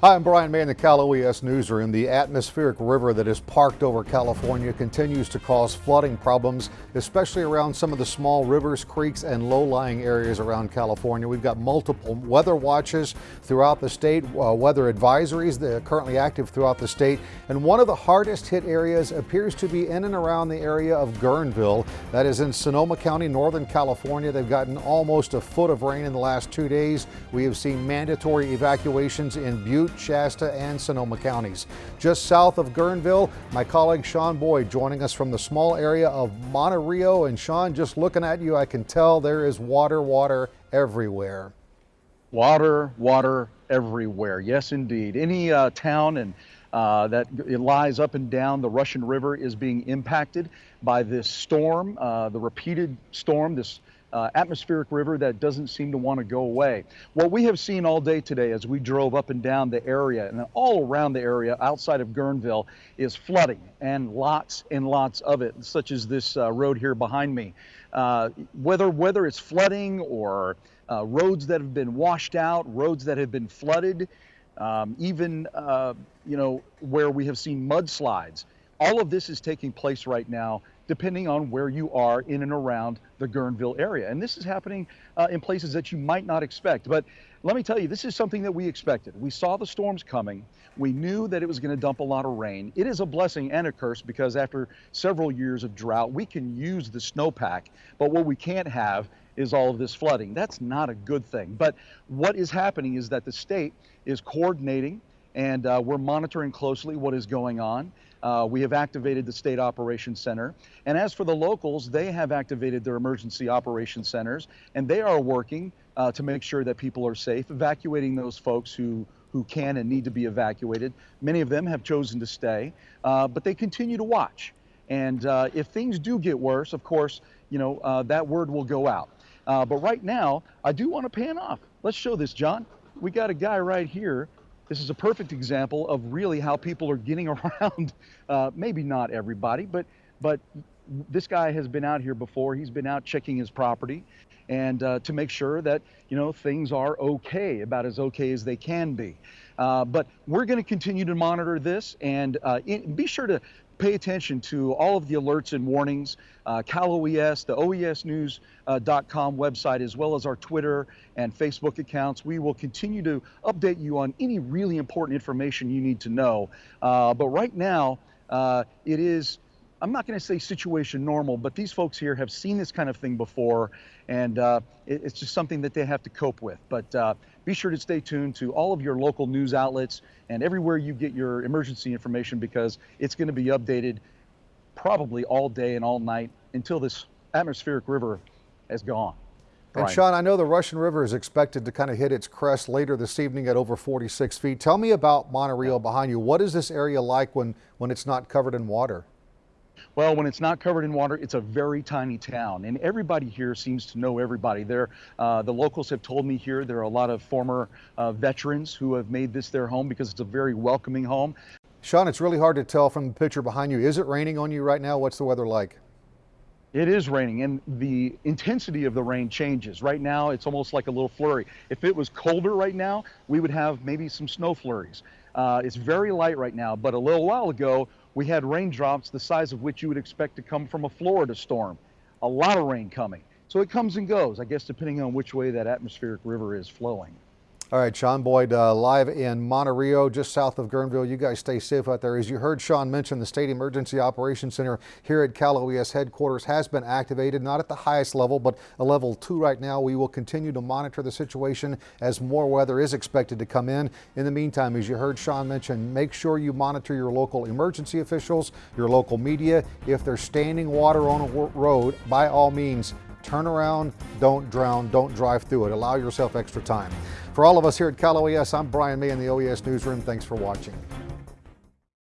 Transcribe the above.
Hi, I'm Brian May in the Cal OES newsroom. The atmospheric river that is parked over California continues to cause flooding problems, especially around some of the small rivers, creeks, and low-lying areas around California. We've got multiple weather watches throughout the state, uh, weather advisories that are currently active throughout the state, and one of the hardest hit areas appears to be in and around the area of Guerneville. That is in Sonoma County, Northern California. They've gotten almost a foot of rain in the last two days. We have seen mandatory evacuations in Butte, Shasta, and Sonoma counties. Just south of Guerneville, my colleague Sean Boyd joining us from the small area of Monte Rio. And Sean, just looking at you, I can tell there is water, water everywhere. Water, water everywhere. Yes, indeed. Any uh, town and uh, that it lies up and down the Russian River is being impacted by this storm, uh, the repeated storm, this uh, atmospheric river that doesn't seem to want to go away. What we have seen all day today as we drove up and down the area and all around the area outside of Guerneville is flooding and lots and lots of it, such as this uh, road here behind me. Uh, whether, whether it's flooding or uh, roads that have been washed out, roads that have been flooded, um, even uh, you know where we have seen mudslides. All of this is taking place right now depending on where you are in and around the Guerneville area. And this is happening uh, in places that you might not expect. But let me tell you, this is something that we expected. We saw the storms coming. We knew that it was going to dump a lot of rain. It is a blessing and a curse because after several years of drought, we can use the snowpack. But what we can't have is all of this flooding. That's not a good thing. But what is happening is that the state is coordinating and uh, we're monitoring closely what is going on. Uh, we have activated the State Operations Center. And as for the locals, they have activated their emergency operations centers, and they are working uh, to make sure that people are safe, evacuating those folks who, who can and need to be evacuated. Many of them have chosen to stay, uh, but they continue to watch. And uh, if things do get worse, of course, you know, uh, that word will go out. But right now, I do want to pan off. Let's show this, John. We got a guy right here this is a perfect example of really how people are getting around. Uh, maybe not everybody, but but this guy has been out here before. He's been out checking his property, and uh, to make sure that you know things are okay, about as okay as they can be. Uh, but we're going to continue to monitor this, and uh, in, be sure to pay attention to all of the alerts and warnings, uh, Cal OES, the OESnews.com uh, website, as well as our Twitter and Facebook accounts. We will continue to update you on any really important information you need to know. Uh, but right now, uh, it is I'm not going to say situation normal, but these folks here have seen this kind of thing before, and uh, it, it's just something that they have to cope with. But uh, be sure to stay tuned to all of your local news outlets and everywhere you get your emergency information because it's going to be updated probably all day and all night until this atmospheric river has gone. Brian. And Sean, I know the Russian River is expected to kind of hit its crest later this evening at over 46 feet. Tell me about Rio behind you. What is this area like when, when it's not covered in water? Well, when it's not covered in water, it's a very tiny town, and everybody here seems to know everybody. There, uh, the locals have told me here there are a lot of former uh, veterans who have made this their home because it's a very welcoming home. Sean, it's really hard to tell from the picture behind you. Is it raining on you right now? What's the weather like? It is raining, and the intensity of the rain changes. Right now, it's almost like a little flurry. If it was colder right now, we would have maybe some snow flurries. Uh, it's very light right now, but a little while ago, we had raindrops the size of which you would expect to come from a Florida storm. A lot of rain coming. So it comes and goes, I guess, depending on which way that atmospheric river is flowing. All right, Sean Boyd, uh, live in Monte Rio, just south of Guerneville. You guys stay safe out there. As you heard Sean mention, the State Emergency Operations Center here at Cal OES headquarters has been activated, not at the highest level, but a level two right now. We will continue to monitor the situation as more weather is expected to come in. In the meantime, as you heard Sean mention, make sure you monitor your local emergency officials, your local media. If there's standing water on a road, by all means, turn around, don't drown, don't drive through it. Allow yourself extra time. For all of us here at Cal OES, I'm Brian May in the OES Newsroom. Thanks for watching.